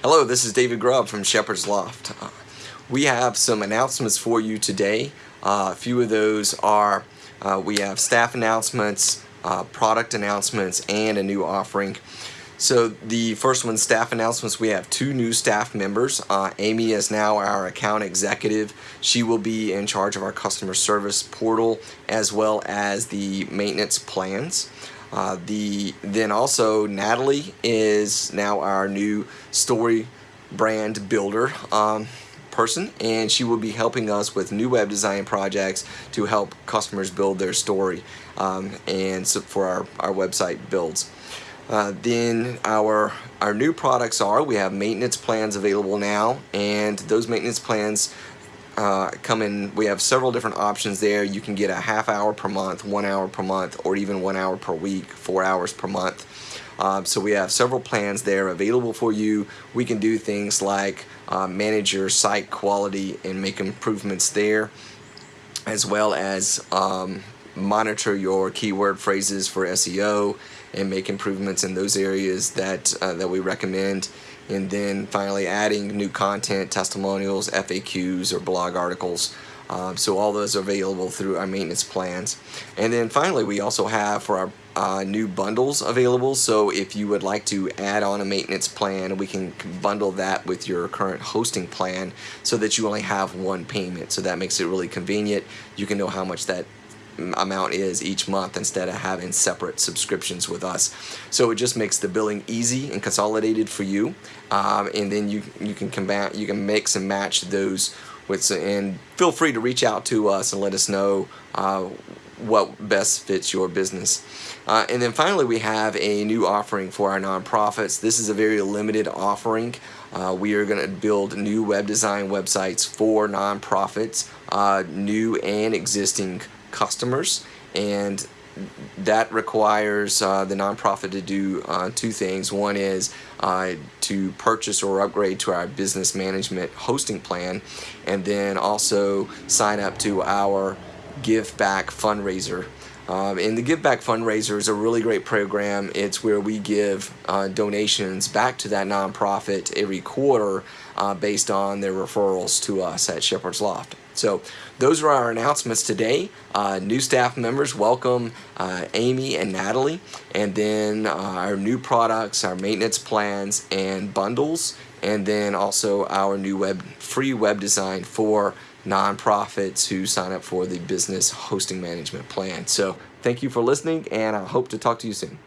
Hello, this is David Grubb from Shepherd's Loft. Uh, we have some announcements for you today. Uh, a few of those are uh, we have staff announcements, uh, product announcements, and a new offering. So the first one, staff announcements, we have two new staff members. Uh, Amy is now our account executive. She will be in charge of our customer service portal as well as the maintenance plans. Uh, the then also Natalie is now our new story brand builder um, person and she will be helping us with new web design projects to help customers build their story um, and so for our, our website builds. Uh, then our our new products are we have maintenance plans available now and those maintenance plans uh, come in, we have several different options there. You can get a half hour per month, one hour per month, or even one hour per week, four hours per month. Um, so we have several plans there available for you. We can do things like uh, manage your site quality and make improvements there, as well as um, monitor your keyword phrases for SEO and make improvements in those areas that, uh, that we recommend and then finally adding new content, testimonials, FAQs, or blog articles. Um, so all those are available through our maintenance plans. And then finally, we also have for our uh, new bundles available. So if you would like to add on a maintenance plan, we can bundle that with your current hosting plan so that you only have one payment. So that makes it really convenient. You can know how much that amount is each month instead of having separate subscriptions with us. So it just makes the billing easy and consolidated for you. Um, and then you you can combat you can mix and match those with and feel free to reach out to us and let us know uh, what best fits your business. Uh, and then finally we have a new offering for our nonprofits. This is a very limited offering. Uh, we are going to build new web design websites for nonprofits, uh, new and existing customers and that requires uh, the nonprofit to do uh, two things. One is uh, to purchase or upgrade to our business management hosting plan and then also sign up to our Give Back fundraiser. Um, and the Give Back fundraiser is a really great program. It's where we give uh, donations back to that nonprofit every quarter uh, based on their referrals to us at Shepherd's Loft. So those are our announcements today. Uh, new staff members, welcome uh, Amy and Natalie. And then uh, our new products, our maintenance plans and bundles. And then also our new web free web design for nonprofits who sign up for the business hosting management plan. So thank you for listening and I hope to talk to you soon.